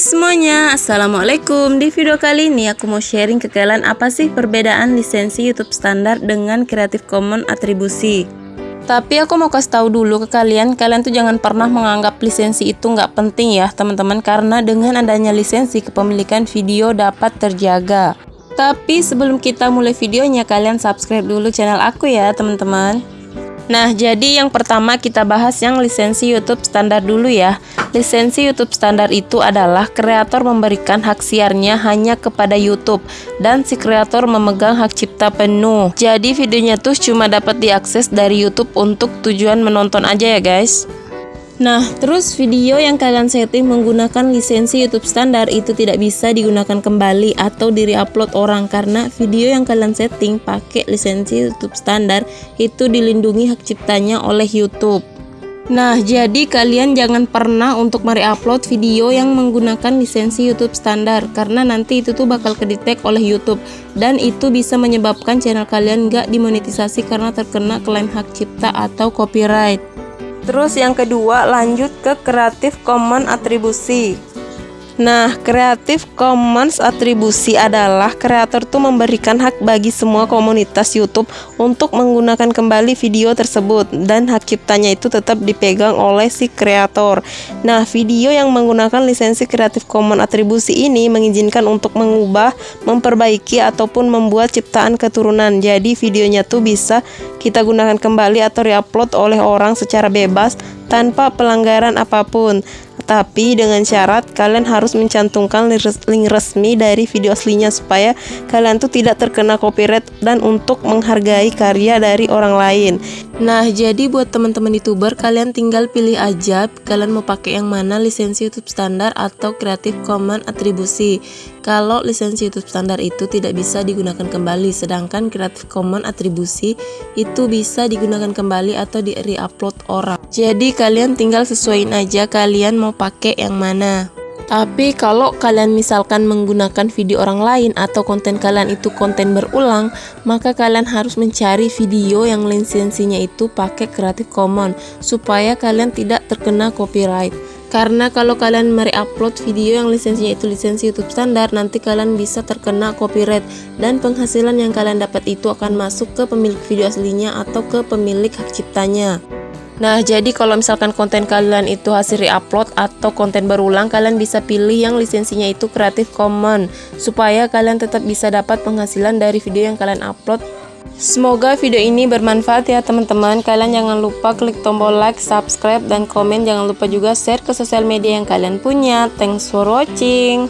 semuanya, Assalamualaikum. Di video kali ini aku mau sharing ke kalian apa sih perbedaan lisensi YouTube standar dengan Creative Commons atribusi? Tapi aku mau kasih tahu dulu ke kalian, kalian tuh jangan pernah menganggap lisensi itu nggak penting ya teman-teman Karena dengan adanya lisensi kepemilikan video dapat terjaga. Tapi sebelum kita mulai videonya, kalian subscribe dulu channel aku ya teman-teman Nah, jadi yang pertama kita bahas yang lisensi YouTube standar dulu ya. Lisensi YouTube standar itu adalah kreator memberikan hak siarnya hanya kepada YouTube dan si kreator memegang hak cipta penuh. Jadi videonya tuh cuma dapat diakses dari YouTube untuk tujuan menonton aja ya guys. Nah, terus video yang kalian setting menggunakan lisensi YouTube standar itu tidak bisa digunakan kembali atau di-upload orang karena video yang kalian setting pakai lisensi YouTube standar itu dilindungi hak ciptanya oleh YouTube. Nah, jadi kalian jangan pernah untuk upload video yang menggunakan lisensi YouTube standar karena nanti itu tuh bakal kedetek oleh YouTube dan itu bisa menyebabkan channel kalian gak dimonetisasi karena terkena klaim hak cipta atau copyright. Terus yang kedua lanjut ke Creative Commons atribusi. Nah, Creative Commons atribusi adalah kreator tuh memberikan hak bagi semua komunitas YouTube untuk menggunakan kembali video tersebut dan hak ciptanya itu tetap dipegang oleh si kreator. Nah, video yang menggunakan lisensi Creative Commons atribusi ini mengizinkan untuk mengubah, memperbaiki ataupun membuat ciptaan keturunan. Jadi videonya tuh bisa kita gunakan kembali atau reupload oleh orang secara bebas tanpa pelanggaran apa pun. Tapi dengan syarat kalian harus mencantumkan link resmi dari video aslinya supaya kalian tuh tidak terkena copyright dan untuk menghargai karya dari orang lain. Nah, jadi buat teman-teman YouTuber kalian tinggal pilih aja kalian mau pakai yang mana lisensi YouTube standar atau Creative Commons atribusi. Kalau lisensi YouTube standar itu tidak bisa digunakan kembali, sedangkan Creative Commons atribusi itu bisa digunakan kembali atau di re-upload orang. Jadi kalian tinggal sesuaiin aja kalian mau pakai yang mana. Tapi kalau kalian misalkan menggunakan video orang lain atau konten kalian itu konten berulang, maka kalian harus mencari video yang lisensinya itu pakai Creative Commons supaya kalian tidak terkena copyright. Karena kalau kalian mereupload video yang lisensinya itu lisensi YouTube standar, nanti kalian bisa terkena copyright dan penghasilan yang kalian dapat itu akan masuk ke pemilik video aslinya atau ke pemilik hak ciptanya. Nah, jadi kalau misalkan konten kalian itu hasil reupload atau konten berulang, kalian bisa pilih yang lisensinya itu Creative Commons supaya kalian tetap bisa dapat penghasilan dari video yang kalian upload. Semoga video ini bermanfaat ya teman-teman. Kalian jangan lupa klik tombol like, subscribe, dan komen. Jangan lupa juga share ke sosial media yang kalian punya. Thanks for watching.